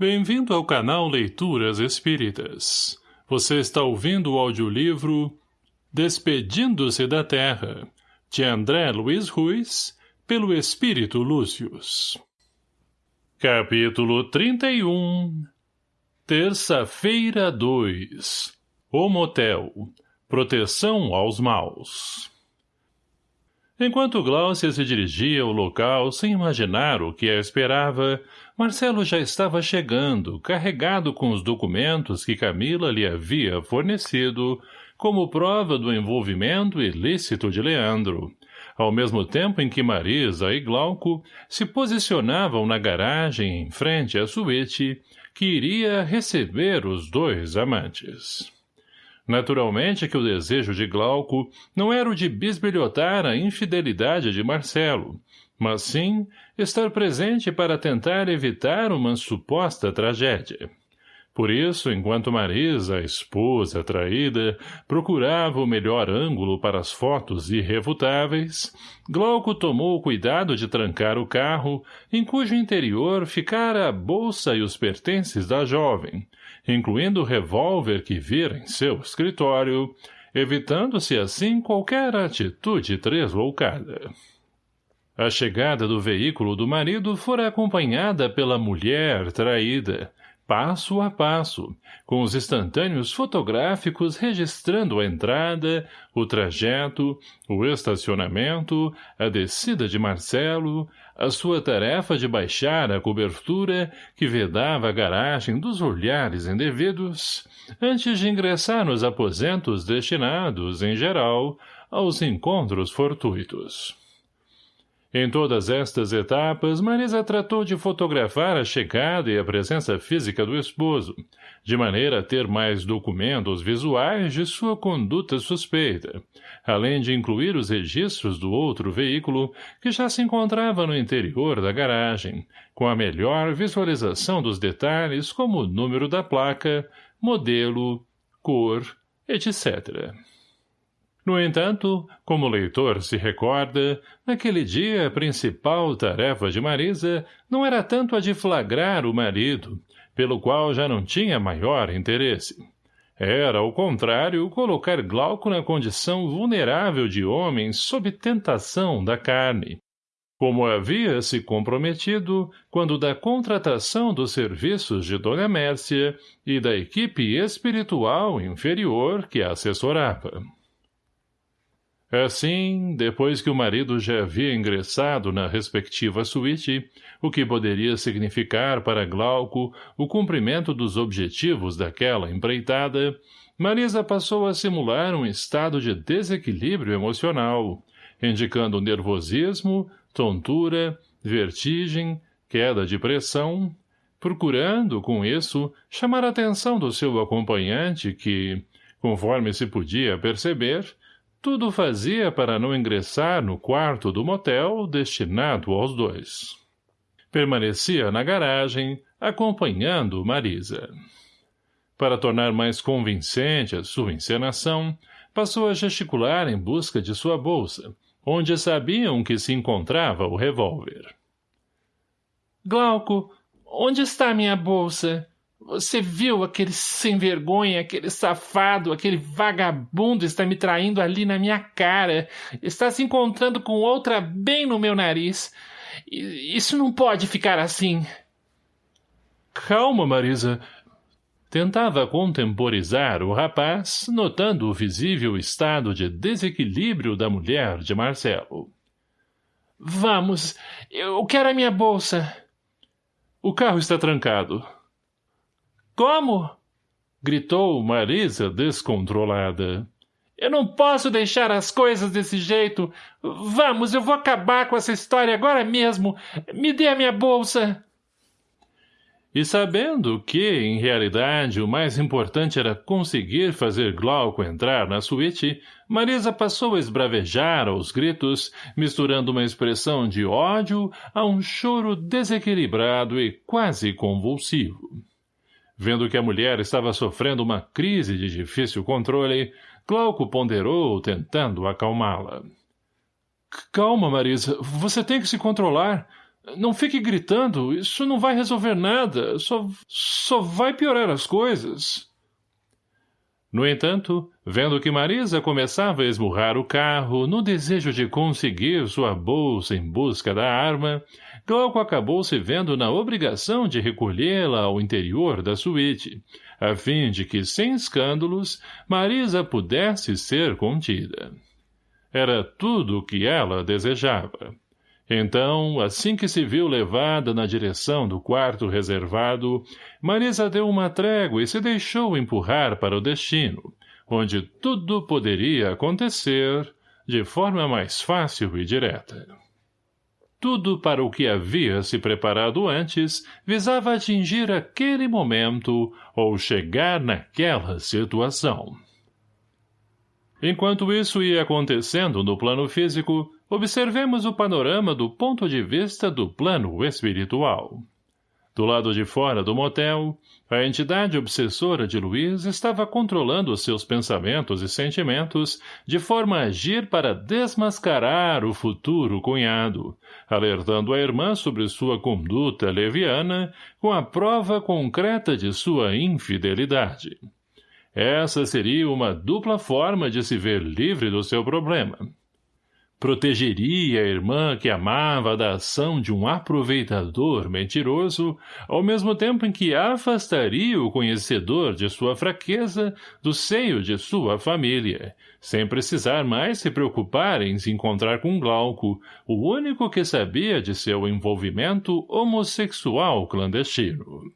Bem-vindo ao canal Leituras Espíritas. Você está ouvindo o audiolivro Despedindo-se da Terra, de André Luiz Ruiz, pelo Espírito Lúcius. Capítulo 31 Terça-feira 2 O Motel Proteção aos Maus Enquanto Glaucia se dirigia ao local sem imaginar o que a esperava, Marcelo já estava chegando, carregado com os documentos que Camila lhe havia fornecido, como prova do envolvimento ilícito de Leandro, ao mesmo tempo em que Marisa e Glauco se posicionavam na garagem em frente à suíte, que iria receber os dois amantes. Naturalmente que o desejo de Glauco não era o de bisbilhotar a infidelidade de Marcelo, mas sim estar presente para tentar evitar uma suposta tragédia. Por isso, enquanto Marisa, a esposa traída, procurava o melhor ângulo para as fotos irrefutáveis, Glauco tomou o cuidado de trancar o carro, em cujo interior ficara a bolsa e os pertences da jovem, incluindo o revólver que vira em seu escritório, evitando-se assim qualquer atitude tresloucada. A chegada do veículo do marido fora acompanhada pela mulher traída, passo a passo, com os instantâneos fotográficos registrando a entrada, o trajeto, o estacionamento, a descida de Marcelo, a sua tarefa de baixar a cobertura que vedava a garagem dos olhares indevidos, antes de ingressar nos aposentos destinados, em geral, aos encontros fortuitos. Em todas estas etapas, Marisa tratou de fotografar a chegada e a presença física do esposo, de maneira a ter mais documentos visuais de sua conduta suspeita, além de incluir os registros do outro veículo que já se encontrava no interior da garagem, com a melhor visualização dos detalhes como o número da placa, modelo, cor, etc. No entanto, como o leitor se recorda, naquele dia a principal tarefa de Marisa não era tanto a de flagrar o marido, pelo qual já não tinha maior interesse. Era, ao contrário, colocar Glauco na condição vulnerável de homem sob tentação da carne, como havia se comprometido quando da contratação dos serviços de Dona Mércia e da equipe espiritual inferior que a assessorava. Assim, depois que o marido já havia ingressado na respectiva suíte, o que poderia significar para Glauco o cumprimento dos objetivos daquela empreitada, Marisa passou a simular um estado de desequilíbrio emocional, indicando nervosismo, tontura, vertigem, queda de pressão, procurando, com isso, chamar a atenção do seu acompanhante que, conforme se podia perceber, tudo fazia para não ingressar no quarto do motel destinado aos dois. Permanecia na garagem, acompanhando Marisa. Para tornar mais convincente a sua encenação, passou a gesticular em busca de sua bolsa, onde sabiam que se encontrava o revólver. — Glauco, onde está minha bolsa? Você viu aquele sem vergonha, aquele safado, aquele vagabundo está me traindo ali na minha cara. Está se encontrando com outra bem no meu nariz. Isso não pode ficar assim. Calma, Marisa. Tentava contemporizar o rapaz, notando o visível estado de desequilíbrio da mulher de Marcelo. Vamos, eu quero a minha bolsa. O carro está trancado. Como? Gritou Marisa descontrolada. Eu não posso deixar as coisas desse jeito. Vamos, eu vou acabar com essa história agora mesmo. Me dê a minha bolsa. E sabendo que, em realidade, o mais importante era conseguir fazer Glauco entrar na suíte, Marisa passou a esbravejar aos gritos, misturando uma expressão de ódio a um choro desequilibrado e quase convulsivo. Vendo que a mulher estava sofrendo uma crise de difícil controle, Glauco ponderou, tentando acalmá-la. — Calma, Marisa. Você tem que se controlar. Não fique gritando, isso não vai resolver nada, só, só vai piorar as coisas. No entanto, vendo que Marisa começava a esmurrar o carro no desejo de conseguir sua bolsa em busca da arma, Glauco acabou se vendo na obrigação de recolhê-la ao interior da suíte, a fim de que, sem escândalos, Marisa pudesse ser contida. Era tudo o que ela desejava. Então, assim que se viu levada na direção do quarto reservado, Marisa deu uma trégua e se deixou empurrar para o destino, onde tudo poderia acontecer de forma mais fácil e direta. Tudo para o que havia se preparado antes visava atingir aquele momento ou chegar naquela situação. Enquanto isso ia acontecendo no plano físico, observemos o panorama do ponto de vista do plano espiritual. Do lado de fora do motel, a entidade obsessora de Luiz estava controlando seus pensamentos e sentimentos de forma a agir para desmascarar o futuro cunhado, alertando a irmã sobre sua conduta leviana com a prova concreta de sua infidelidade. Essa seria uma dupla forma de se ver livre do seu problema protegeria a irmã que amava da ação de um aproveitador mentiroso, ao mesmo tempo em que afastaria o conhecedor de sua fraqueza do seio de sua família, sem precisar mais se preocupar em se encontrar com Glauco, o único que sabia de seu envolvimento homossexual clandestino.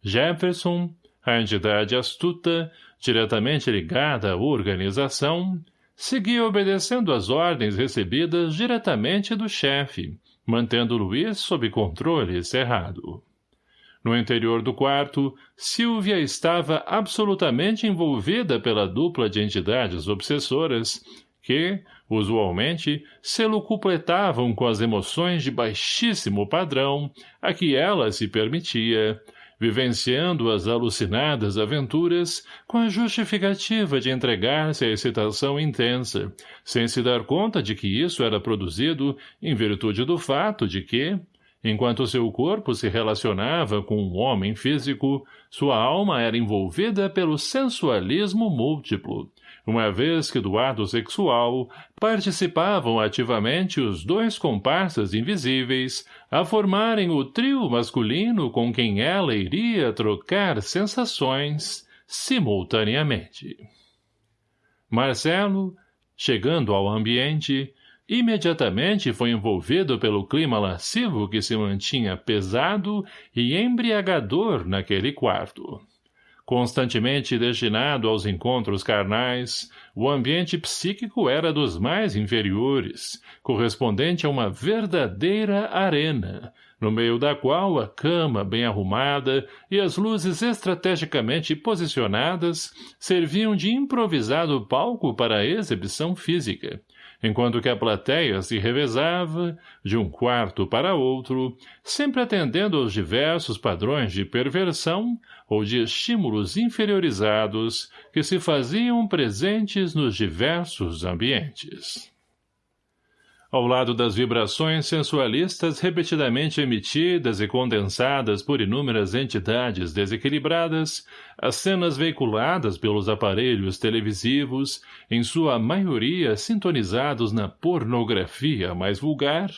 Jefferson, a entidade astuta, diretamente ligada à organização, seguia obedecendo às ordens recebidas diretamente do chefe, mantendo Luiz sob controle cerrado. No interior do quarto, Silvia estava absolutamente envolvida pela dupla de entidades obsessoras que, usualmente, se lucupletavam com as emoções de baixíssimo padrão a que ela se permitia, vivenciando as alucinadas aventuras com a justificativa de entregar-se à excitação intensa, sem se dar conta de que isso era produzido em virtude do fato de que, enquanto seu corpo se relacionava com um homem físico, sua alma era envolvida pelo sensualismo múltiplo, uma vez que do ato sexual participavam ativamente os dois comparsas invisíveis a formarem o trio masculino com quem ela iria trocar sensações simultaneamente. Marcelo, chegando ao ambiente, imediatamente foi envolvido pelo clima lascivo que se mantinha pesado e embriagador naquele quarto. Constantemente destinado aos encontros carnais, o ambiente psíquico era dos mais inferiores, correspondente a uma verdadeira arena, no meio da qual a cama bem arrumada e as luzes estrategicamente posicionadas serviam de improvisado palco para a exibição física, enquanto que a plateia se revezava, de um quarto para outro, sempre atendendo aos diversos padrões de perversão ou de estímulos inferiorizados que se faziam presentes nos diversos ambientes. Ao lado das vibrações sensualistas repetidamente emitidas e condensadas por inúmeras entidades desequilibradas, as cenas veiculadas pelos aparelhos televisivos, em sua maioria sintonizados na pornografia mais vulgar,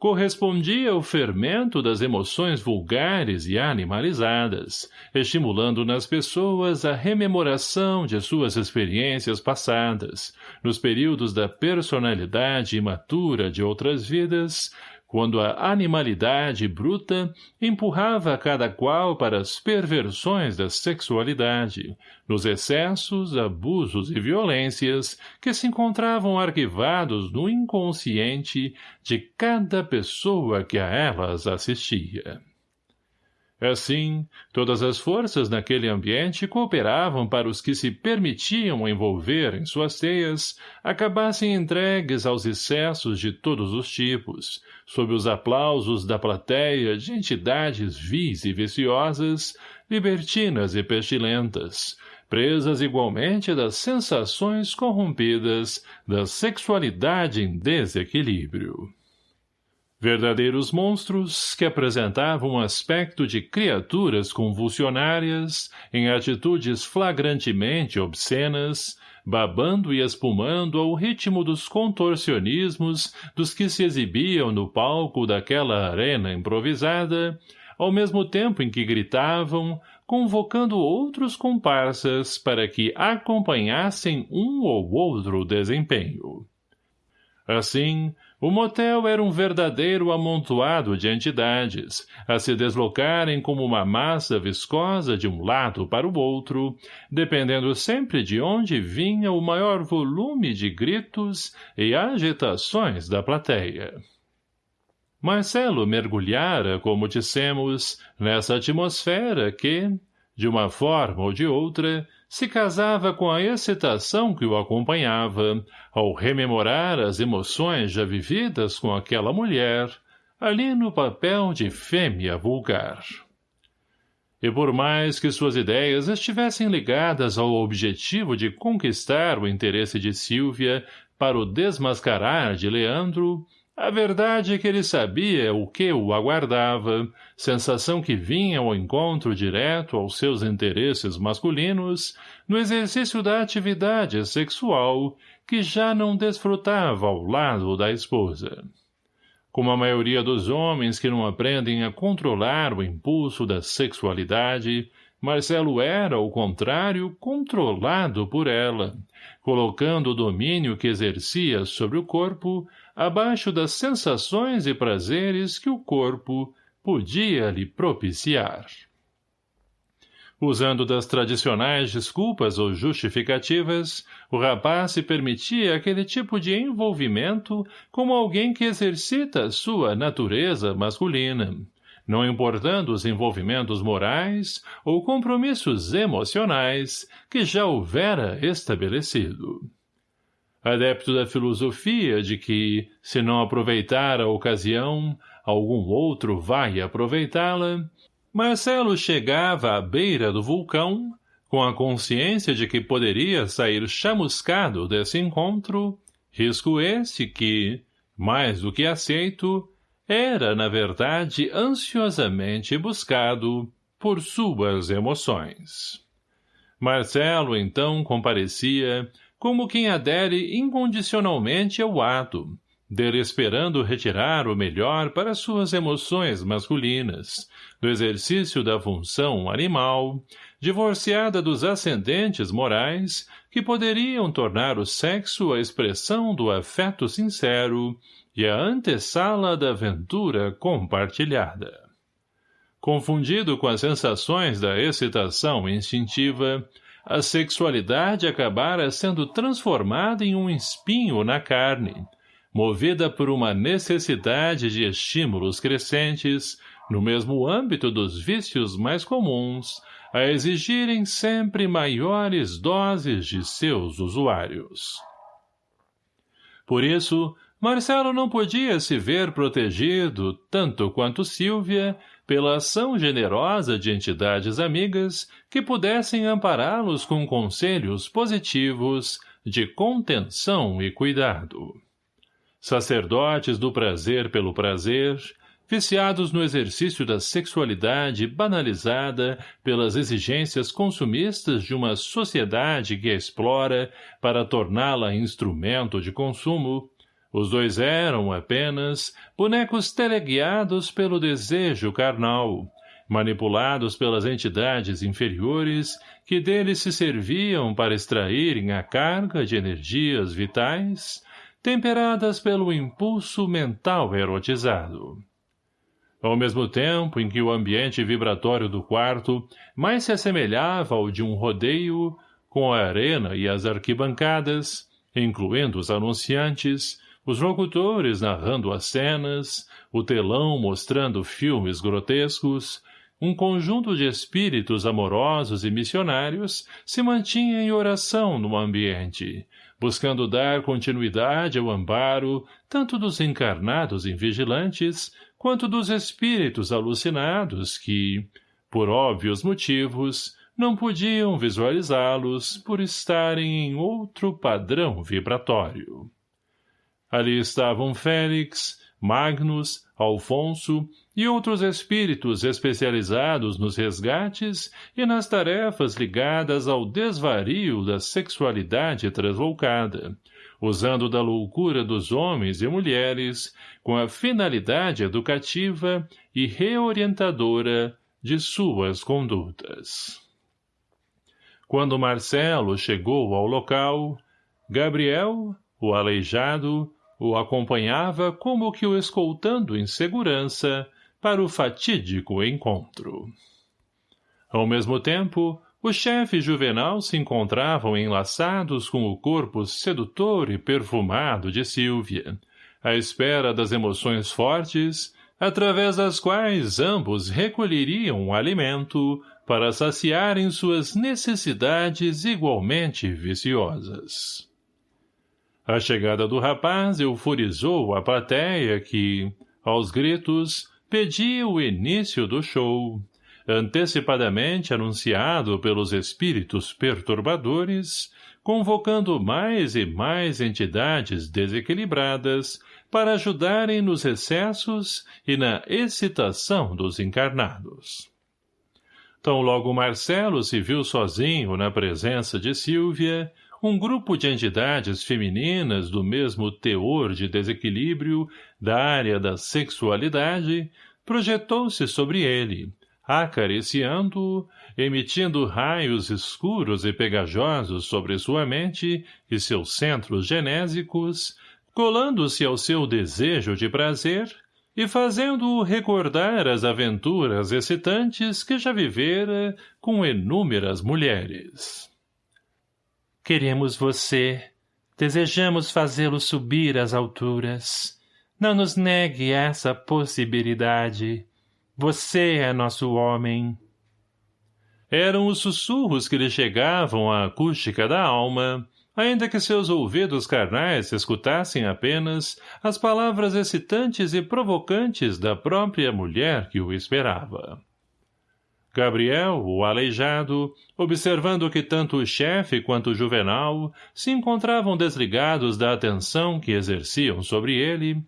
correspondia ao fermento das emoções vulgares e animalizadas, estimulando nas pessoas a rememoração de suas experiências passadas, nos períodos da personalidade imatura de outras vidas, quando a animalidade bruta empurrava cada qual para as perversões da sexualidade, nos excessos, abusos e violências que se encontravam arquivados no inconsciente de cada pessoa que a elas assistia. Assim, todas as forças naquele ambiente cooperavam para os que se permitiam envolver em suas teias acabassem entregues aos excessos de todos os tipos, sob os aplausos da plateia de entidades vis e viciosas, libertinas e pestilentas, presas igualmente das sensações corrompidas da sexualidade em desequilíbrio. Verdadeiros monstros que apresentavam aspecto de criaturas convulsionárias, em atitudes flagrantemente obscenas, babando e espumando ao ritmo dos contorcionismos dos que se exibiam no palco daquela arena improvisada, ao mesmo tempo em que gritavam, convocando outros comparsas para que acompanhassem um ou outro desempenho. Assim, o motel era um verdadeiro amontoado de entidades, a se deslocarem como uma massa viscosa de um lado para o outro, dependendo sempre de onde vinha o maior volume de gritos e agitações da plateia. Marcelo mergulhara, como dissemos, nessa atmosfera que, de uma forma ou de outra, se casava com a excitação que o acompanhava, ao rememorar as emoções já vividas com aquela mulher, ali no papel de fêmea vulgar. E por mais que suas ideias estivessem ligadas ao objetivo de conquistar o interesse de Silvia para o desmascarar de Leandro, a verdade é que ele sabia o que o aguardava, sensação que vinha ao encontro direto aos seus interesses masculinos, no exercício da atividade sexual, que já não desfrutava ao lado da esposa. Como a maioria dos homens que não aprendem a controlar o impulso da sexualidade, Marcelo era, ao contrário, controlado por ela, colocando o domínio que exercia sobre o corpo abaixo das sensações e prazeres que o corpo podia lhe propiciar. Usando das tradicionais desculpas ou justificativas, o rapaz se permitia aquele tipo de envolvimento como alguém que exercita sua natureza masculina, não importando os envolvimentos morais ou compromissos emocionais que já houvera estabelecido adepto da filosofia de que, se não aproveitar a ocasião, algum outro vai aproveitá-la, Marcelo chegava à beira do vulcão, com a consciência de que poderia sair chamuscado desse encontro, risco esse que, mais do que aceito, era, na verdade, ansiosamente buscado por suas emoções. Marcelo, então, comparecia, como quem adere incondicionalmente ao ato, dele esperando retirar o melhor para suas emoções masculinas, do exercício da função animal, divorciada dos ascendentes morais que poderiam tornar o sexo a expressão do afeto sincero e a antessala da aventura compartilhada. Confundido com as sensações da excitação instintiva, a sexualidade acabara sendo transformada em um espinho na carne, movida por uma necessidade de estímulos crescentes, no mesmo âmbito dos vícios mais comuns, a exigirem sempre maiores doses de seus usuários. Por isso, Marcelo não podia se ver protegido, tanto quanto Silvia, pela ação generosa de entidades amigas que pudessem ampará-los com conselhos positivos de contenção e cuidado. Sacerdotes do prazer pelo prazer, viciados no exercício da sexualidade banalizada pelas exigências consumistas de uma sociedade que a explora para torná-la instrumento de consumo, os dois eram, apenas, bonecos teleguiados pelo desejo carnal, manipulados pelas entidades inferiores que deles se serviam para extraírem a carga de energias vitais, temperadas pelo impulso mental erotizado. Ao mesmo tempo em que o ambiente vibratório do quarto mais se assemelhava ao de um rodeio, com a arena e as arquibancadas, incluindo os anunciantes, os locutores narrando as cenas, o telão mostrando filmes grotescos, um conjunto de espíritos amorosos e missionários se mantinha em oração no ambiente, buscando dar continuidade ao amparo tanto dos encarnados invigilantes quanto dos espíritos alucinados que, por óbvios motivos, não podiam visualizá-los por estarem em outro padrão vibratório. Ali estavam Félix, Magnus, Alfonso e outros espíritos especializados nos resgates e nas tarefas ligadas ao desvario da sexualidade translocada, usando da loucura dos homens e mulheres com a finalidade educativa e reorientadora de suas condutas. Quando Marcelo chegou ao local, Gabriel, o aleijado, o acompanhava como que o escoltando em segurança para o fatídico encontro. Ao mesmo tempo, o chefe Juvenal se encontravam enlaçados com o corpo sedutor e perfumado de Silvia, à espera das emoções fortes, através das quais ambos recolheriam o alimento para saciarem suas necessidades igualmente viciosas. A chegada do rapaz euforizou a plateia que, aos gritos, pedia o início do show, antecipadamente anunciado pelos espíritos perturbadores, convocando mais e mais entidades desequilibradas para ajudarem nos excessos e na excitação dos encarnados. Tão logo Marcelo se viu sozinho na presença de Silvia, um grupo de entidades femininas do mesmo teor de desequilíbrio da área da sexualidade projetou-se sobre ele, acariciando-o, emitindo raios escuros e pegajosos sobre sua mente e seus centros genésicos, colando-se ao seu desejo de prazer e fazendo-o recordar as aventuras excitantes que já vivera com inúmeras mulheres. Queremos você. Desejamos fazê-lo subir às alturas. Não nos negue essa possibilidade. Você é nosso homem. Eram os sussurros que lhe chegavam à acústica da alma, ainda que seus ouvidos carnais escutassem apenas as palavras excitantes e provocantes da própria mulher que o esperava. Gabriel, o aleijado, observando que tanto o chefe quanto o juvenal se encontravam desligados da atenção que exerciam sobre ele,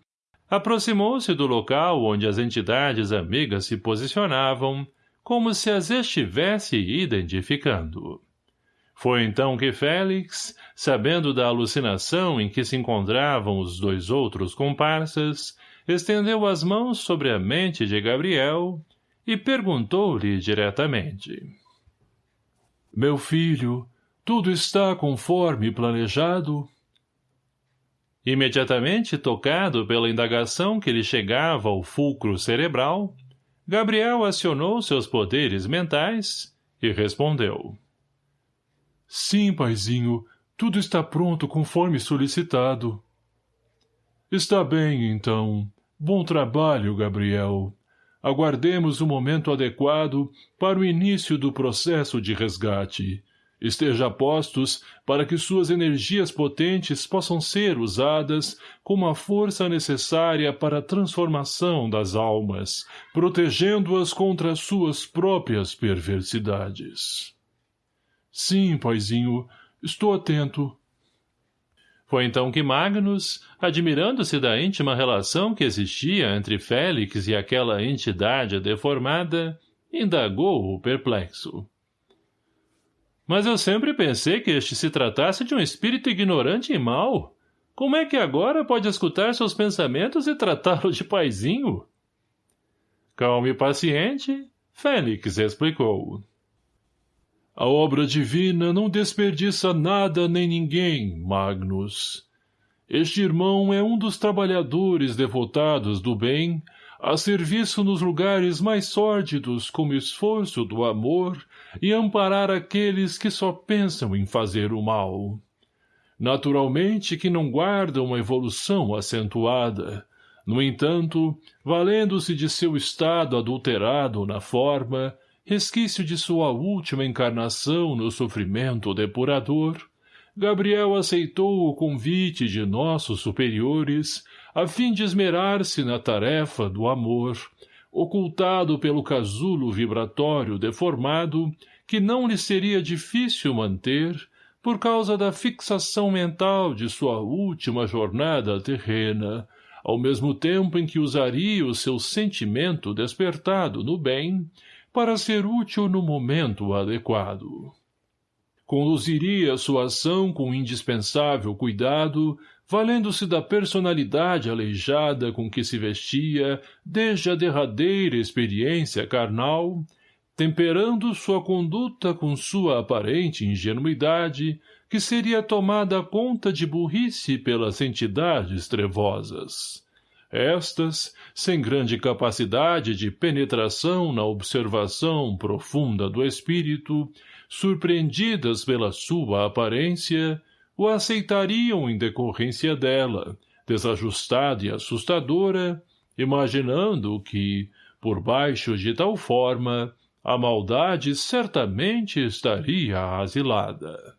aproximou-se do local onde as entidades amigas se posicionavam, como se as estivesse identificando. Foi então que Félix, sabendo da alucinação em que se encontravam os dois outros comparsas, estendeu as mãos sobre a mente de Gabriel e perguntou-lhe diretamente. Meu filho, tudo está conforme planejado? Imediatamente tocado pela indagação que lhe chegava ao fulcro cerebral, Gabriel acionou seus poderes mentais e respondeu. Sim, paizinho, tudo está pronto conforme solicitado. Está bem, então. Bom trabalho, Gabriel aguardemos o momento adequado para o início do processo de resgate. Esteja postos para que suas energias potentes possam ser usadas como a força necessária para a transformação das almas, protegendo-as contra suas próprias perversidades. Sim, paizinho, estou atento. Foi então que Magnus, admirando-se da íntima relação que existia entre Félix e aquela entidade deformada, indagou-o perplexo. Mas eu sempre pensei que este se tratasse de um espírito ignorante e mau. Como é que agora pode escutar seus pensamentos e tratá-lo de paizinho? Calmo e paciente, Félix explicou. A obra divina não desperdiça nada nem ninguém, Magnus. Este irmão é um dos trabalhadores devotados do bem, a serviço nos lugares mais sórdidos como esforço do amor e amparar aqueles que só pensam em fazer o mal. Naturalmente que não guarda uma evolução acentuada, no entanto, valendo-se de seu estado adulterado na forma, resquício de sua última encarnação no sofrimento depurador, Gabriel aceitou o convite de nossos superiores a fim de esmerar-se na tarefa do amor, ocultado pelo casulo vibratório deformado que não lhe seria difícil manter por causa da fixação mental de sua última jornada terrena, ao mesmo tempo em que usaria o seu sentimento despertado no bem para ser útil no momento adequado. Conduziria sua ação com indispensável cuidado, valendo-se da personalidade aleijada com que se vestia desde a derradeira experiência carnal, temperando sua conduta com sua aparente ingenuidade, que seria tomada conta de burrice pelas entidades trevosas. Estas, sem grande capacidade de penetração na observação profunda do espírito, surpreendidas pela sua aparência, o aceitariam em decorrência dela, desajustada e assustadora, imaginando que, por baixo de tal forma, a maldade certamente estaria asilada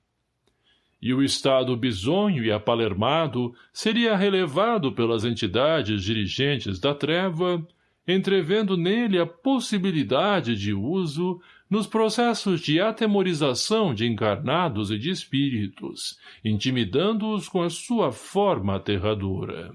e o estado bisonho e apalermado seria relevado pelas entidades dirigentes da treva, entrevendo nele a possibilidade de uso nos processos de atemorização de encarnados e de espíritos, intimidando-os com a sua forma aterradora.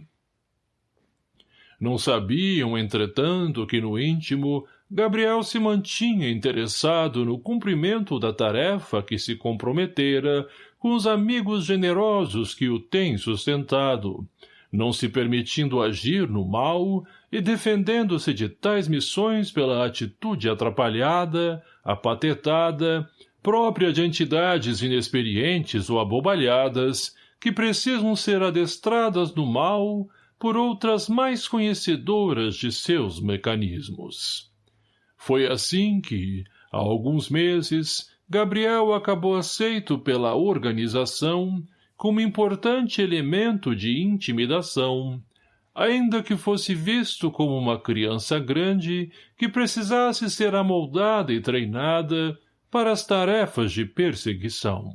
Não sabiam, entretanto, que no íntimo Gabriel se mantinha interessado no cumprimento da tarefa que se comprometera com os amigos generosos que o têm sustentado, não se permitindo agir no mal e defendendo-se de tais missões pela atitude atrapalhada, apatetada, própria de entidades inexperientes ou abobalhadas, que precisam ser adestradas no mal por outras mais conhecedoras de seus mecanismos. Foi assim que, há alguns meses, Gabriel acabou aceito pela organização como importante elemento de intimidação, ainda que fosse visto como uma criança grande que precisasse ser amoldada e treinada para as tarefas de perseguição.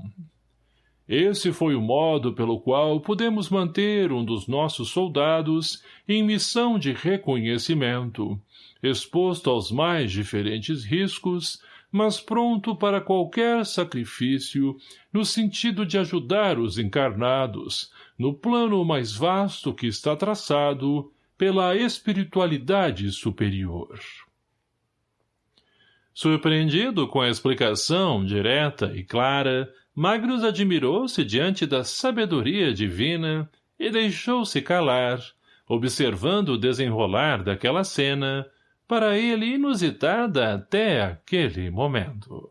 Esse foi o modo pelo qual pudemos manter um dos nossos soldados em missão de reconhecimento, exposto aos mais diferentes riscos, mas pronto para qualquer sacrifício, no sentido de ajudar os encarnados, no plano mais vasto que está traçado pela espiritualidade superior. Surpreendido com a explicação direta e clara, Magnus admirou-se diante da sabedoria divina e deixou-se calar, observando o desenrolar daquela cena, para ele inusitada até aquele momento.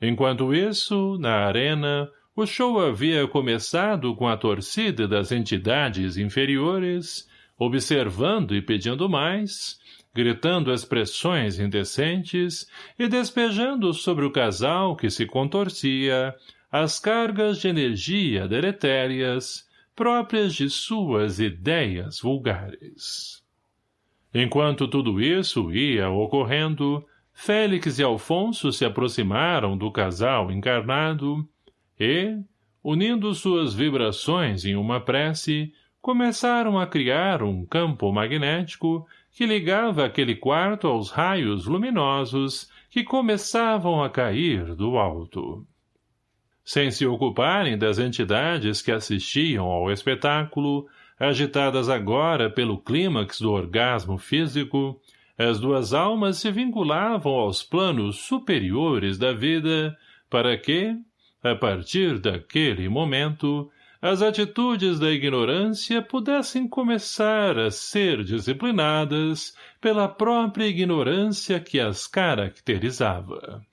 Enquanto isso, na arena, o show havia começado com a torcida das entidades inferiores, observando e pedindo mais, gritando expressões indecentes e despejando sobre o casal que se contorcia as cargas de energia deletérias próprias de suas ideias vulgares. Enquanto tudo isso ia ocorrendo, Félix e Alfonso se aproximaram do casal encarnado e, unindo suas vibrações em uma prece, começaram a criar um campo magnético que ligava aquele quarto aos raios luminosos que começavam a cair do alto. Sem se ocuparem das entidades que assistiam ao espetáculo, agitadas agora pelo clímax do orgasmo físico, as duas almas se vinculavam aos planos superiores da vida para que, a partir daquele momento, as atitudes da ignorância pudessem começar a ser disciplinadas pela própria ignorância que as caracterizava.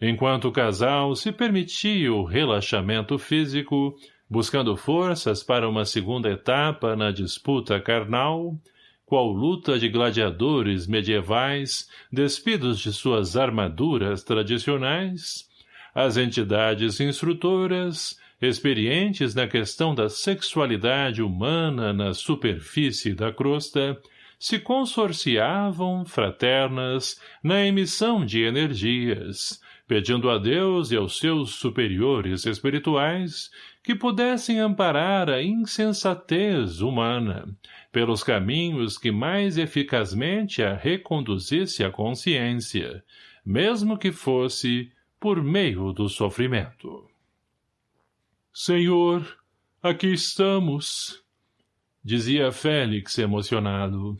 Enquanto o casal se permitia o relaxamento físico, buscando forças para uma segunda etapa na disputa carnal, qual luta de gladiadores medievais despidos de suas armaduras tradicionais, as entidades instrutoras, experientes na questão da sexualidade humana na superfície da crosta, se consorciavam, fraternas, na emissão de energias, pedindo a Deus e aos seus superiores espirituais que pudessem amparar a insensatez humana, pelos caminhos que mais eficazmente a reconduzisse à consciência, mesmo que fosse por meio do sofrimento. Senhor, aqui estamos, dizia Félix emocionado.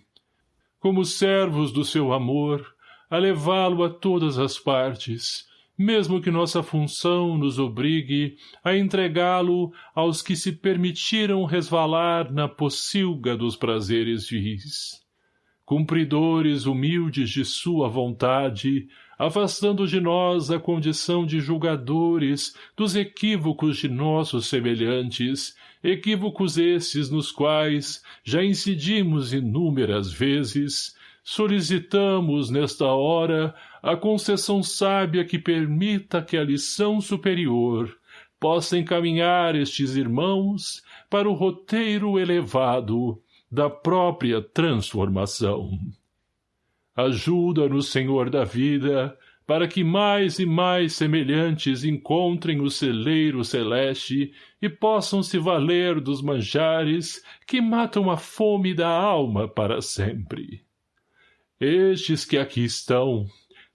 Como servos do seu amor, a levá-lo a todas as partes, mesmo que nossa função nos obrigue a entregá-lo aos que se permitiram resvalar na pocilga dos prazeres vis. Cumpridores humildes de sua vontade, afastando de nós a condição de julgadores dos equívocos de nossos semelhantes, equívocos esses nos quais já incidimos inúmeras vezes, solicitamos nesta hora a concessão sábia que permita que a lição superior possa encaminhar estes irmãos para o roteiro elevado da própria transformação. Ajuda-nos, Senhor da vida, para que mais e mais semelhantes encontrem o celeiro celeste e possam se valer dos manjares que matam a fome da alma para sempre. Estes que aqui estão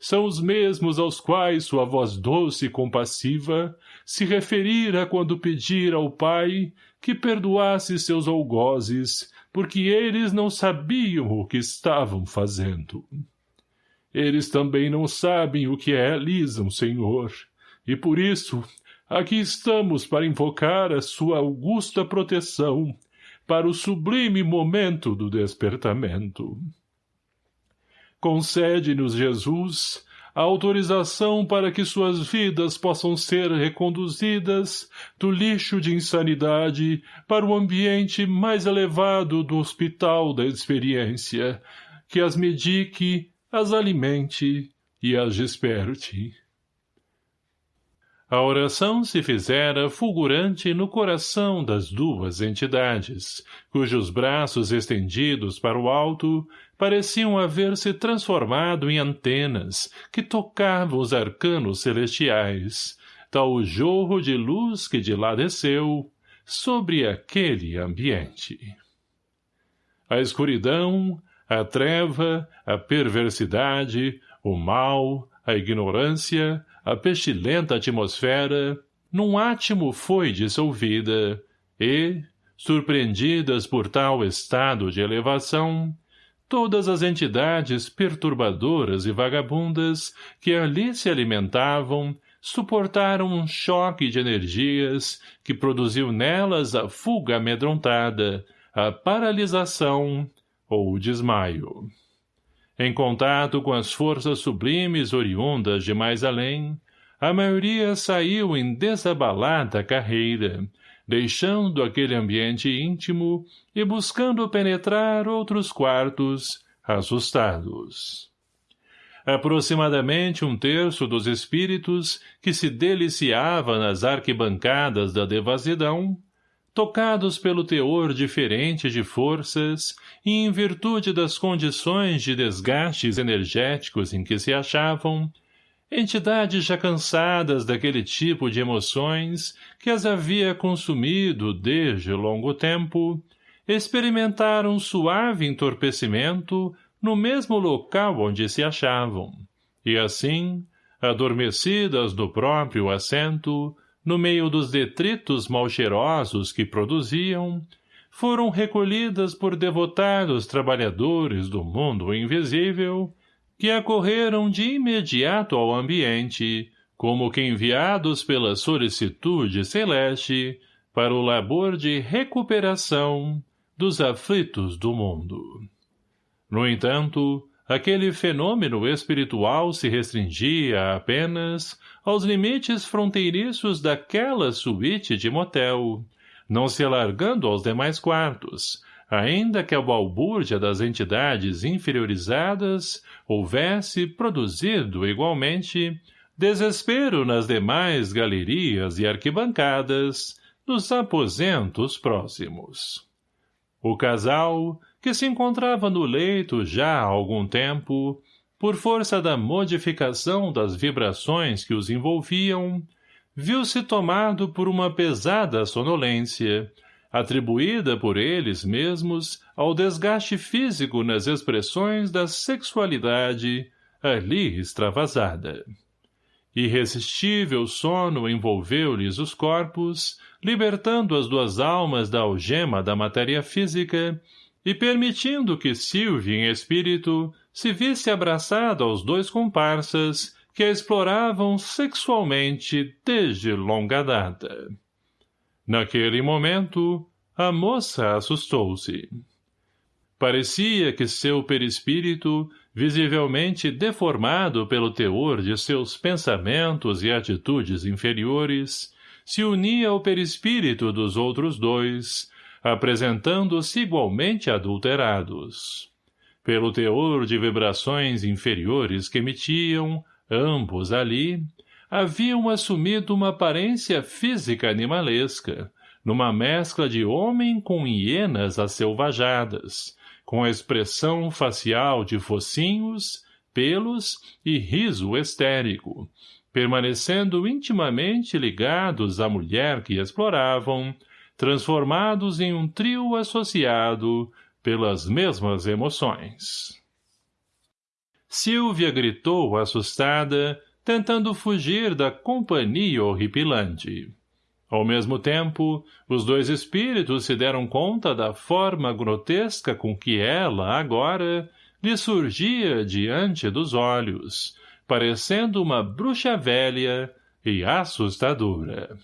são os mesmos aos quais sua voz doce e compassiva se referira quando pedira ao Pai que perdoasse seus algozes porque eles não sabiam o que estavam fazendo. Eles também não sabem o que realizam, Senhor, e por isso aqui estamos para invocar a sua augusta proteção para o sublime momento do despertamento. Concede-nos, Jesus, a autorização para que suas vidas possam ser reconduzidas do lixo de insanidade para o ambiente mais elevado do hospital da experiência, que as medique, as alimente e as desperte. A oração se fizera fulgurante no coração das duas entidades, cujos braços estendidos para o alto pareciam haver se transformado em antenas que tocavam os arcanos celestiais, tal o jorro de luz que de lá desceu sobre aquele ambiente. A escuridão, a treva, a perversidade, o mal, a ignorância, a pestilenta atmosfera, num átimo foi dissolvida, e, surpreendidas por tal estado de elevação, todas as entidades perturbadoras e vagabundas que ali se alimentavam suportaram um choque de energias que produziu nelas a fuga amedrontada, a paralisação ou o desmaio. Em contato com as forças sublimes oriundas de mais além, a maioria saiu em desabalada carreira, deixando aquele ambiente íntimo e buscando penetrar outros quartos, assustados. Aproximadamente um terço dos espíritos que se deliciava nas arquibancadas da devassidão, tocados pelo teor diferente de forças e em virtude das condições de desgastes energéticos em que se achavam, entidades já cansadas daquele tipo de emoções que as havia consumido desde longo tempo, experimentaram suave entorpecimento no mesmo local onde se achavam, e assim, adormecidas do próprio assento, no meio dos detritos mal cheirosos que produziam, foram recolhidas por devotados trabalhadores do mundo invisível que acorreram de imediato ao ambiente, como que enviados pela solicitude celeste para o labor de recuperação dos aflitos do mundo. No entanto, aquele fenômeno espiritual se restringia apenas aos limites fronteiriços daquela suíte de motel, não se alargando aos demais quartos, ainda que a balbúrdia das entidades inferiorizadas houvesse produzido igualmente desespero nas demais galerias e arquibancadas nos aposentos próximos. O casal, que se encontrava no leito já há algum tempo, por força da modificação das vibrações que os envolviam, viu-se tomado por uma pesada sonolência, atribuída por eles mesmos ao desgaste físico nas expressões da sexualidade ali extravasada. Irresistível sono envolveu-lhes os corpos, libertando as duas almas da algema da matéria física e permitindo que Silvia, em espírito, se visse abraçada aos dois comparsas que a exploravam sexualmente desde longa data. Naquele momento, a moça assustou-se. Parecia que seu perispírito, visivelmente deformado pelo teor de seus pensamentos e atitudes inferiores, se unia ao perispírito dos outros dois, apresentando-se igualmente adulterados. Pelo teor de vibrações inferiores que emitiam, ambos ali, haviam assumido uma aparência física animalesca, numa mescla de homem com hienas acelvajadas, com a expressão facial de focinhos, pelos e riso estérico, permanecendo intimamente ligados à mulher que exploravam, transformados em um trio associado pelas mesmas emoções. Silvia gritou assustada, tentando fugir da companhia horripilante. Ao mesmo tempo, os dois espíritos se deram conta da forma grotesca com que ela, agora, lhe surgia diante dos olhos, parecendo uma bruxa velha e assustadora.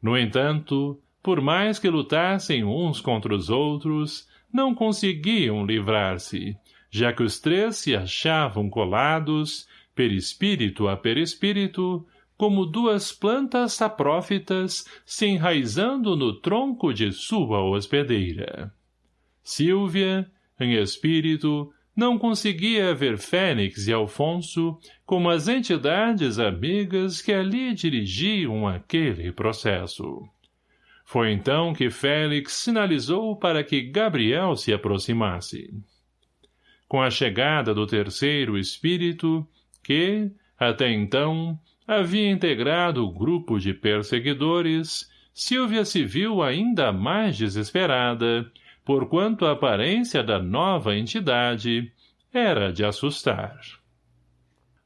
No entanto, por mais que lutassem uns contra os outros, não conseguiam livrar-se, já que os três se achavam colados, perispírito a perispírito, como duas plantas saprófitas se enraizando no tronco de sua hospedeira. Silvia, em espírito, não conseguia ver Fênix e Alfonso como as entidades amigas que ali dirigiam aquele processo. Foi então que Félix sinalizou para que Gabriel se aproximasse. Com a chegada do terceiro espírito, que, até então, havia integrado o grupo de perseguidores, Silvia se viu ainda mais desesperada, porquanto a aparência da nova entidade era de assustar.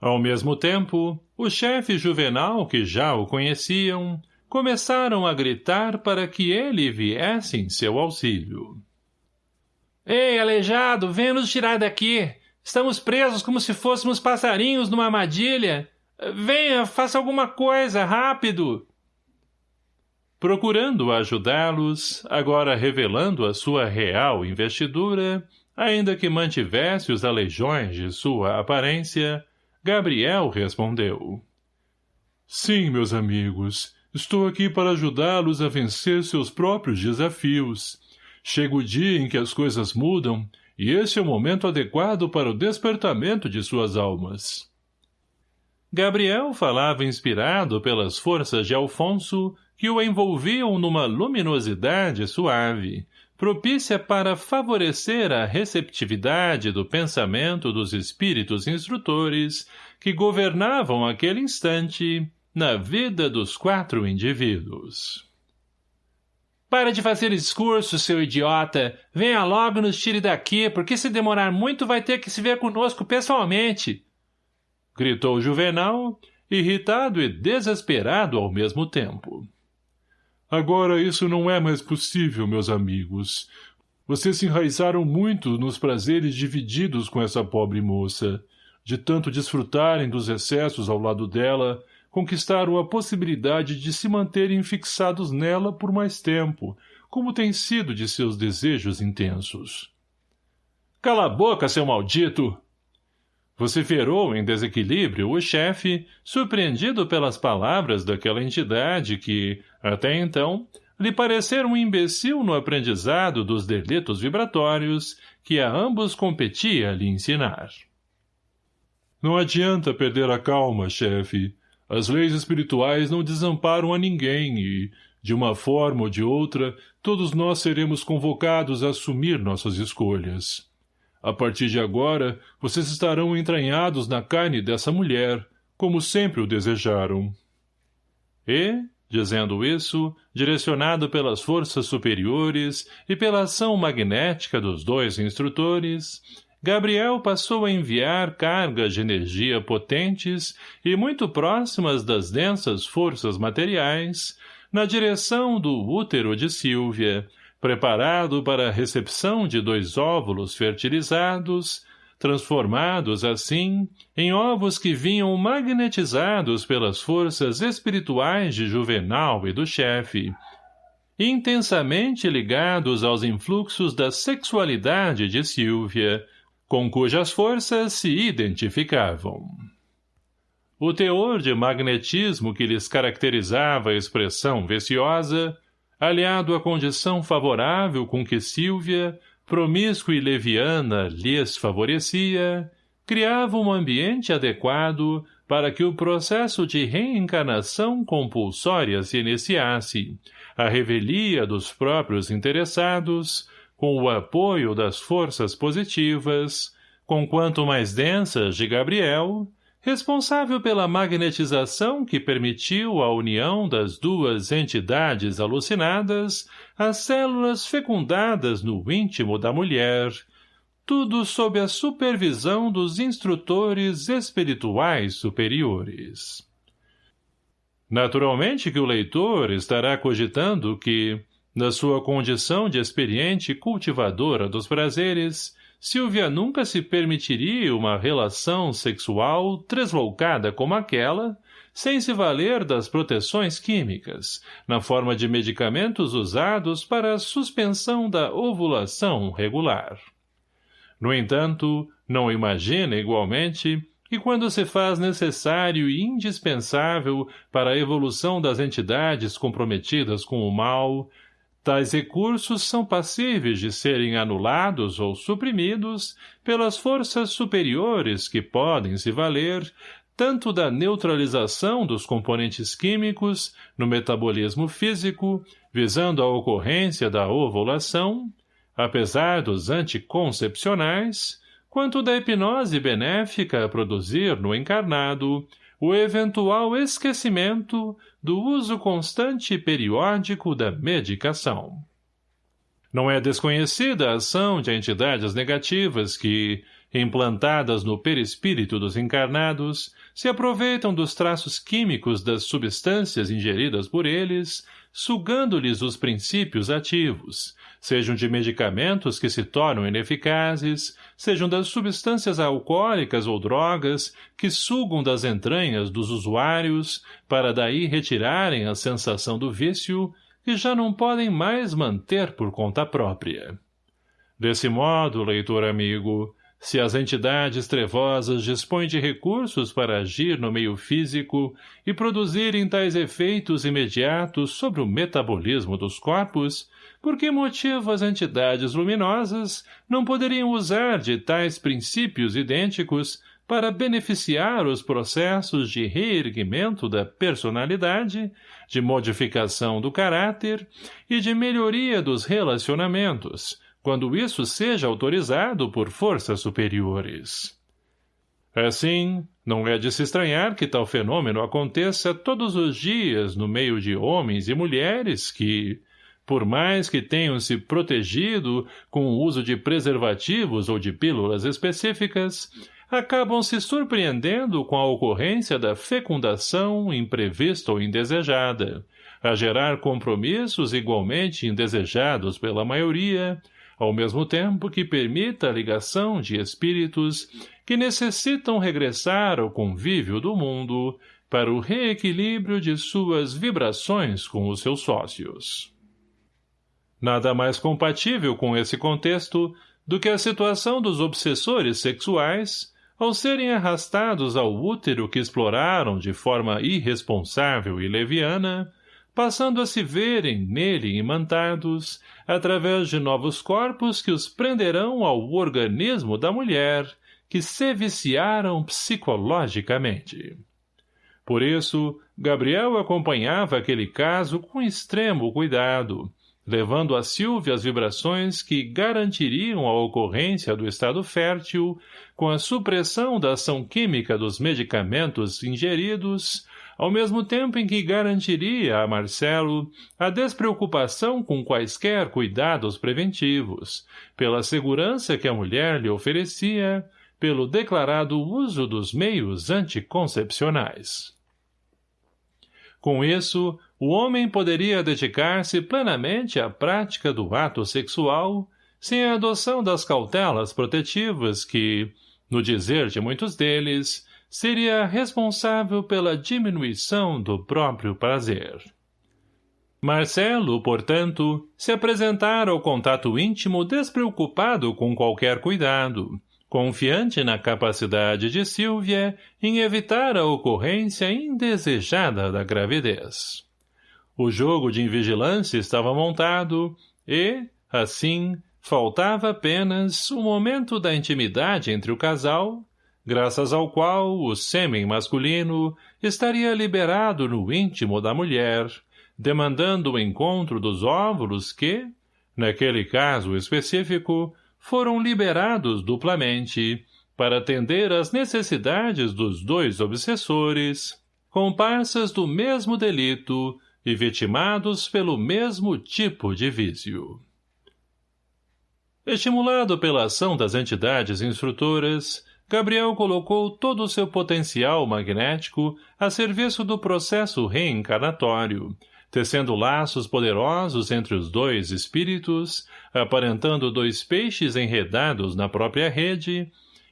Ao mesmo tempo, o chefe juvenal, que já o conheciam, começaram a gritar para que ele viesse em seu auxílio. Ei, aleijado, venha nos tirar daqui! Estamos presos como se fôssemos passarinhos numa armadilha! Venha, faça alguma coisa, rápido! Procurando ajudá-los, agora revelando a sua real investidura, ainda que mantivesse os aleijões de sua aparência, Gabriel respondeu. Sim, meus amigos, estou aqui para ajudá-los a vencer seus próprios desafios. Chega o dia em que as coisas mudam, e esse é o momento adequado para o despertamento de suas almas. Gabriel falava inspirado pelas forças de Alfonso, que o envolviam numa luminosidade suave, propícia para favorecer a receptividade do pensamento dos espíritos instrutores que governavam aquele instante na vida dos quatro indivíduos. Para de fazer discurso, seu idiota! Venha logo e nos tire daqui, porque se demorar muito vai ter que se ver conosco pessoalmente! gritou Juvenal, irritado e desesperado ao mesmo tempo. Agora isso não é mais possível, meus amigos. Vocês se enraizaram muito nos prazeres divididos com essa pobre moça. De tanto desfrutarem dos excessos ao lado dela, conquistaram a possibilidade de se manterem fixados nela por mais tempo, como tem sido de seus desejos intensos. Cala a boca, seu maldito! vociferou em desequilíbrio o chefe, surpreendido pelas palavras daquela entidade que, até então, lhe parecera um imbecil no aprendizado dos delitos vibratórios que a ambos competia lhe ensinar. Não adianta perder a calma, chefe. As leis espirituais não desamparam a ninguém e, de uma forma ou de outra, todos nós seremos convocados a assumir nossas escolhas. A partir de agora, vocês estarão entranhados na carne dessa mulher, como sempre o desejaram. E, dizendo isso, direcionado pelas forças superiores e pela ação magnética dos dois instrutores, Gabriel passou a enviar cargas de energia potentes e muito próximas das densas forças materiais, na direção do útero de Silvia, preparado para a recepção de dois óvulos fertilizados, transformados, assim, em ovos que vinham magnetizados pelas forças espirituais de Juvenal e do chefe, intensamente ligados aos influxos da sexualidade de Silvia, com cujas forças se identificavam. O teor de magnetismo que lhes caracterizava a expressão viciosa, aliado à condição favorável com que Silvia, promíscua e leviana, lhes favorecia, criava um ambiente adequado para que o processo de reencarnação compulsória se iniciasse, a revelia dos próprios interessados, com o apoio das forças positivas, com quanto mais densas de Gabriel, responsável pela magnetização que permitiu a união das duas entidades alucinadas às células fecundadas no íntimo da mulher, tudo sob a supervisão dos instrutores espirituais superiores. Naturalmente que o leitor estará cogitando que, na sua condição de experiente cultivadora dos prazeres, Silvia nunca se permitiria uma relação sexual tresloucada como aquela, sem se valer das proteções químicas, na forma de medicamentos usados para a suspensão da ovulação regular. No entanto, não imagina, igualmente, que quando se faz necessário e indispensável para a evolução das entidades comprometidas com o mal, Tais recursos são passíveis de serem anulados ou suprimidos pelas forças superiores que podem se valer tanto da neutralização dos componentes químicos no metabolismo físico, visando a ocorrência da ovulação, apesar dos anticoncepcionais, quanto da hipnose benéfica a produzir no encarnado o eventual esquecimento do uso constante e periódico da medicação. Não é desconhecida a ação de entidades negativas que, implantadas no perispírito dos encarnados, se aproveitam dos traços químicos das substâncias ingeridas por eles, sugando-lhes os princípios ativos, sejam de medicamentos que se tornam ineficazes, sejam das substâncias alcoólicas ou drogas que sugam das entranhas dos usuários para daí retirarem a sensação do vício que já não podem mais manter por conta própria. Desse modo, leitor amigo, se as entidades trevosas dispõem de recursos para agir no meio físico e produzirem tais efeitos imediatos sobre o metabolismo dos corpos, por que motivo as entidades luminosas não poderiam usar de tais princípios idênticos para beneficiar os processos de reerguimento da personalidade, de modificação do caráter e de melhoria dos relacionamentos, quando isso seja autorizado por forças superiores. Assim, não é de se estranhar que tal fenômeno aconteça todos os dias no meio de homens e mulheres que, por mais que tenham se protegido com o uso de preservativos ou de pílulas específicas, acabam se surpreendendo com a ocorrência da fecundação imprevista ou indesejada, a gerar compromissos igualmente indesejados pela maioria, ao mesmo tempo que permita a ligação de espíritos que necessitam regressar ao convívio do mundo para o reequilíbrio de suas vibrações com os seus sócios. Nada mais compatível com esse contexto do que a situação dos obsessores sexuais ao serem arrastados ao útero que exploraram de forma irresponsável e leviana, passando a se verem nele imantados, através de novos corpos que os prenderão ao organismo da mulher, que se viciaram psicologicamente. Por isso, Gabriel acompanhava aquele caso com extremo cuidado, levando a Silvia as vibrações que garantiriam a ocorrência do estado fértil, com a supressão da ação química dos medicamentos ingeridos, ao mesmo tempo em que garantiria a Marcelo a despreocupação com quaisquer cuidados preventivos, pela segurança que a mulher lhe oferecia, pelo declarado uso dos meios anticoncepcionais. Com isso, o homem poderia dedicar-se plenamente à prática do ato sexual, sem a adoção das cautelas protetivas que, no dizer de muitos deles, seria responsável pela diminuição do próprio prazer. Marcelo, portanto, se apresentara ao contato íntimo despreocupado com qualquer cuidado, confiante na capacidade de Silvia em evitar a ocorrência indesejada da gravidez. O jogo de invigilância estava montado e, assim, faltava apenas o momento da intimidade entre o casal, graças ao qual o sêmen masculino estaria liberado no íntimo da mulher, demandando o encontro dos óvulos que, naquele caso específico, foram liberados duplamente para atender às necessidades dos dois obsessores, comparsas do mesmo delito e vitimados pelo mesmo tipo de vício. Estimulado pela ação das entidades instrutoras, Gabriel colocou todo o seu potencial magnético a serviço do processo reencarnatório, tecendo laços poderosos entre os dois espíritos, aparentando dois peixes enredados na própria rede,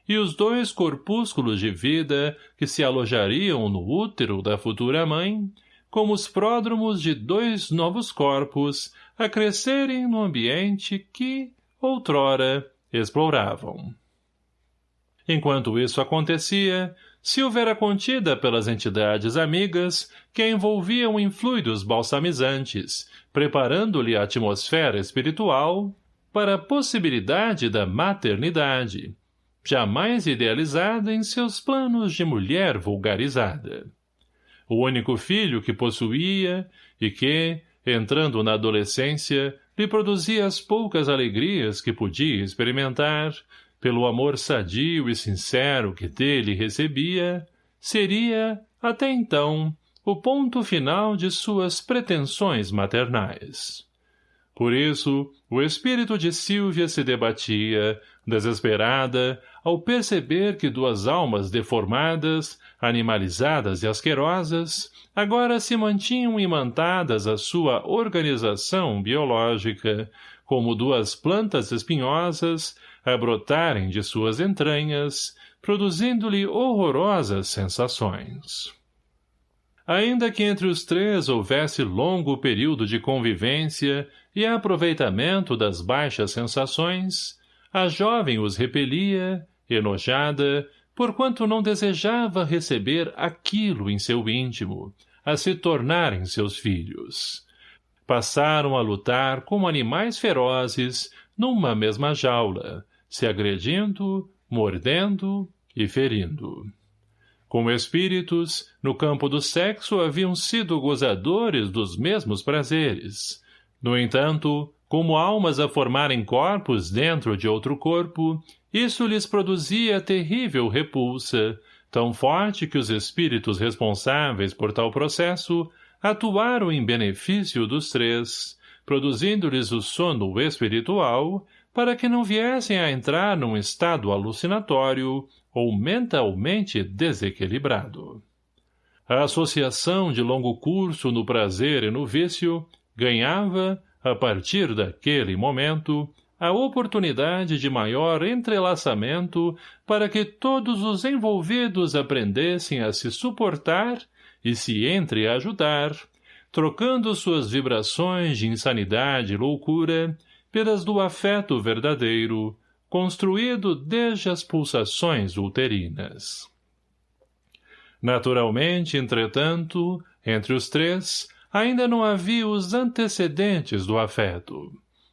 e os dois corpúsculos de vida que se alojariam no útero da futura mãe, como os pródromos de dois novos corpos a crescerem no ambiente que, outrora, exploravam. Enquanto isso acontecia, Silva era contida pelas entidades amigas que a envolviam em fluidos balsamizantes, preparando-lhe a atmosfera espiritual para a possibilidade da maternidade, jamais idealizada em seus planos de mulher vulgarizada. O único filho que possuía e que, entrando na adolescência, lhe produzia as poucas alegrias que podia experimentar, pelo amor sadio e sincero que dele recebia, seria, até então, o ponto final de suas pretensões maternais. Por isso, o espírito de Silvia se debatia, desesperada, ao perceber que duas almas deformadas, animalizadas e asquerosas, agora se mantinham imantadas à sua organização biológica, como duas plantas espinhosas, a brotarem de suas entranhas, produzindo-lhe horrorosas sensações. Ainda que entre os três houvesse longo período de convivência e aproveitamento das baixas sensações, a jovem os repelia, enojada, porquanto não desejava receber aquilo em seu íntimo, a se tornarem seus filhos. Passaram a lutar como animais ferozes numa mesma jaula, se agredindo, mordendo e ferindo. Como espíritos, no campo do sexo haviam sido gozadores dos mesmos prazeres. No entanto, como almas a formarem corpos dentro de outro corpo, isso lhes produzia terrível repulsa, tão forte que os espíritos responsáveis por tal processo atuaram em benefício dos três, produzindo-lhes o sono espiritual para que não viessem a entrar num estado alucinatório ou mentalmente desequilibrado. A associação de longo curso no prazer e no vício ganhava, a partir daquele momento, a oportunidade de maior entrelaçamento para que todos os envolvidos aprendessem a se suportar e se entreajudar, trocando suas vibrações de insanidade e loucura pelas do afeto verdadeiro, construído desde as pulsações uterinas. Naturalmente, entretanto, entre os três, ainda não havia os antecedentes do afeto.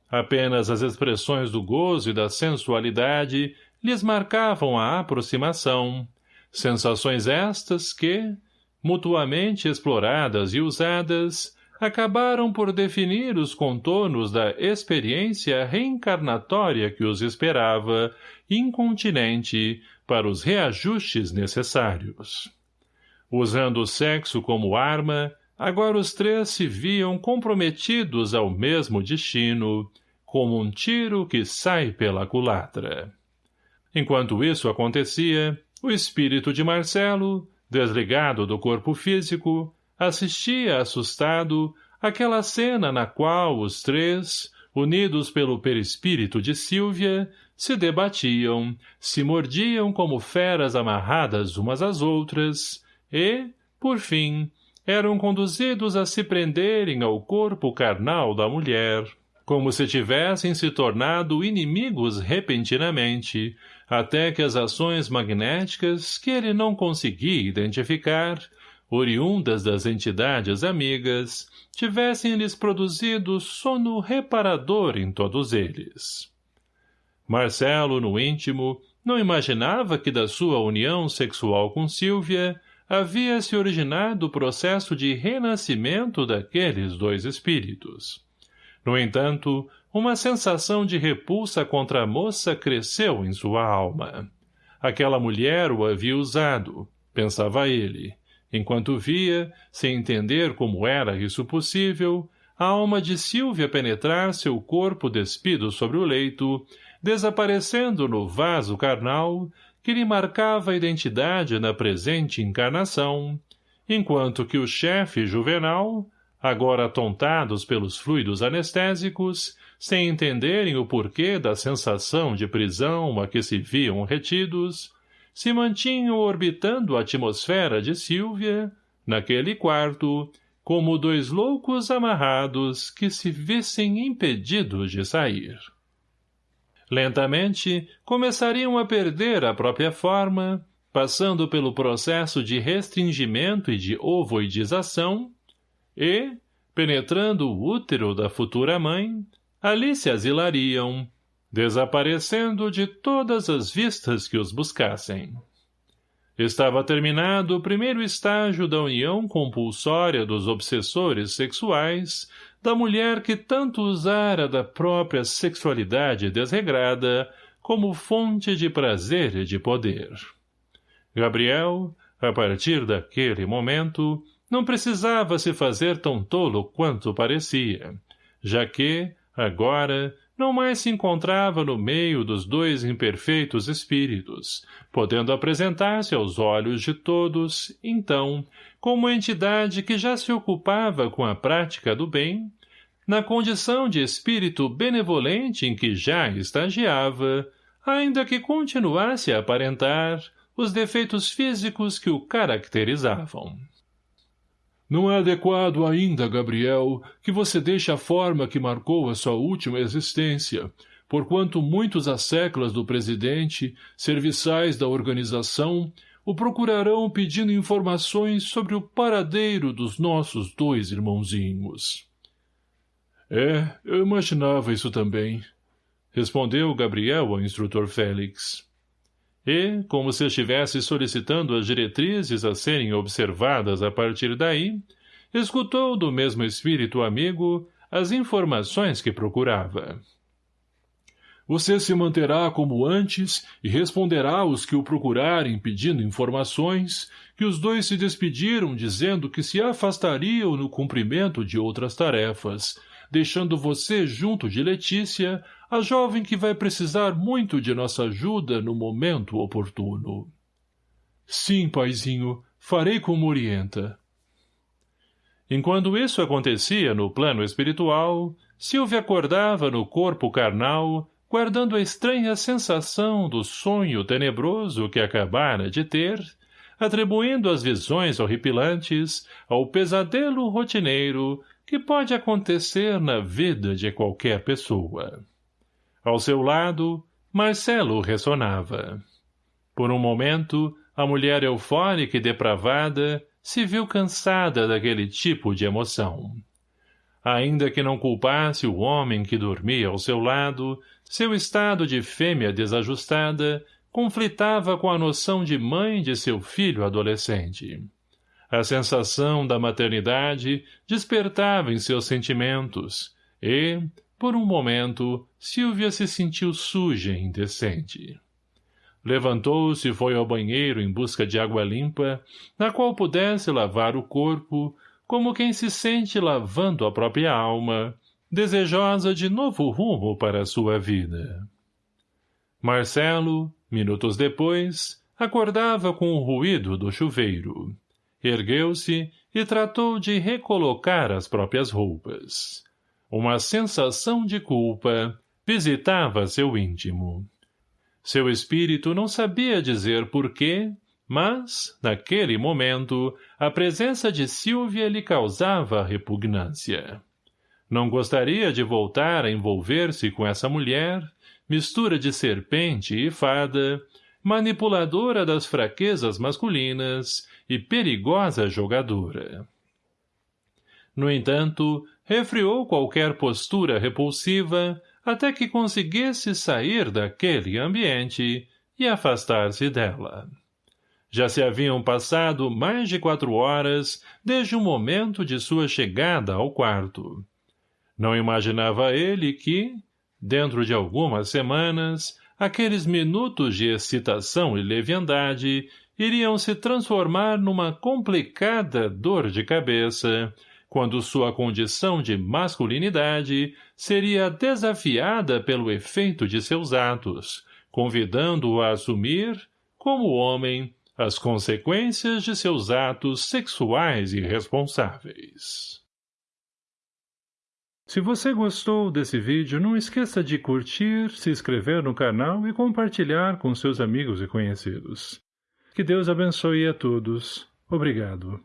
Apenas as expressões do gozo e da sensualidade lhes marcavam a aproximação, sensações estas que, mutuamente exploradas e usadas, acabaram por definir os contornos da experiência reencarnatória que os esperava, incontinente, para os reajustes necessários. Usando o sexo como arma, agora os três se viam comprometidos ao mesmo destino, como um tiro que sai pela culatra. Enquanto isso acontecia, o espírito de Marcelo, desligado do corpo físico, assistia assustado aquela cena na qual os três, unidos pelo perispírito de Sílvia, se debatiam, se mordiam como feras amarradas umas às outras, e, por fim, eram conduzidos a se prenderem ao corpo carnal da mulher, como se tivessem se tornado inimigos repentinamente, até que as ações magnéticas que ele não conseguia identificar, oriundas das entidades amigas, tivessem-lhes produzido sono reparador em todos eles. Marcelo, no íntimo, não imaginava que da sua união sexual com Sílvia havia se originado o processo de renascimento daqueles dois espíritos. No entanto, uma sensação de repulsa contra a moça cresceu em sua alma. Aquela mulher o havia usado, pensava ele, enquanto via, sem entender como era isso possível, a alma de Silvia penetrar seu corpo despido sobre o leito, desaparecendo no vaso carnal que lhe marcava a identidade na presente encarnação, enquanto que o chefe juvenal, agora atontados pelos fluidos anestésicos, sem entenderem o porquê da sensação de prisão a que se viam retidos, se mantinham orbitando a atmosfera de Sílvia, naquele quarto, como dois loucos amarrados que se vissem impedidos de sair. Lentamente, começariam a perder a própria forma, passando pelo processo de restringimento e de ovoidização, e, penetrando o útero da futura mãe, ali se asilariam, desaparecendo de todas as vistas que os buscassem. Estava terminado o primeiro estágio da união compulsória dos obsessores sexuais da mulher que tanto usara da própria sexualidade desregrada como fonte de prazer e de poder. Gabriel, a partir daquele momento, não precisava se fazer tão tolo quanto parecia, já que, agora, não mais se encontrava no meio dos dois imperfeitos espíritos, podendo apresentar-se aos olhos de todos, então, como entidade que já se ocupava com a prática do bem, na condição de espírito benevolente em que já estagiava, ainda que continuasse a aparentar os defeitos físicos que o caracterizavam. Não é adequado ainda, Gabriel, que você deixe a forma que marcou a sua última existência, porquanto muitos asseclas do presidente, serviçais da organização, o procurarão pedindo informações sobre o paradeiro dos nossos dois irmãozinhos. É, eu imaginava isso também, respondeu Gabriel ao instrutor Félix. E, como se estivesse solicitando as diretrizes a serem observadas a partir daí, escutou do mesmo espírito amigo as informações que procurava. Você se manterá como antes e responderá aos que o procurarem pedindo informações, que os dois se despediram dizendo que se afastariam no cumprimento de outras tarefas, deixando você junto de Letícia, a jovem que vai precisar muito de nossa ajuda no momento oportuno. Sim, paizinho, farei como orienta. Enquanto isso acontecia no plano espiritual, Silvia acordava no corpo carnal, guardando a estranha sensação do sonho tenebroso que acabara de ter, atribuindo as visões horripilantes ao pesadelo rotineiro que pode acontecer na vida de qualquer pessoa. Ao seu lado, Marcelo ressonava. Por um momento, a mulher eufórica e depravada se viu cansada daquele tipo de emoção. Ainda que não culpasse o homem que dormia ao seu lado, seu estado de fêmea desajustada conflitava com a noção de mãe de seu filho adolescente. A sensação da maternidade despertava em seus sentimentos, e, por um momento, Silvia se sentiu suja e indecente. Levantou-se e foi ao banheiro em busca de água limpa, na qual pudesse lavar o corpo, como quem se sente lavando a própria alma, desejosa de novo rumo para a sua vida. Marcelo, minutos depois, acordava com o ruído do chuveiro Ergueu-se e tratou de recolocar as próprias roupas. Uma sensação de culpa visitava seu íntimo. Seu espírito não sabia dizer porquê, mas, naquele momento, a presença de Silvia lhe causava repugnância. Não gostaria de voltar a envolver-se com essa mulher, mistura de serpente e fada, manipuladora das fraquezas masculinas e perigosa jogadora. No entanto, refriou qualquer postura repulsiva até que conseguisse sair daquele ambiente e afastar-se dela. Já se haviam passado mais de quatro horas desde o momento de sua chegada ao quarto. Não imaginava ele que, dentro de algumas semanas, aqueles minutos de excitação e leviandade iriam se transformar numa complicada dor de cabeça, quando sua condição de masculinidade seria desafiada pelo efeito de seus atos, convidando-o a assumir, como homem, as consequências de seus atos sexuais irresponsáveis. Se você gostou desse vídeo, não esqueça de curtir, se inscrever no canal e compartilhar com seus amigos e conhecidos. Que Deus abençoe a todos. Obrigado.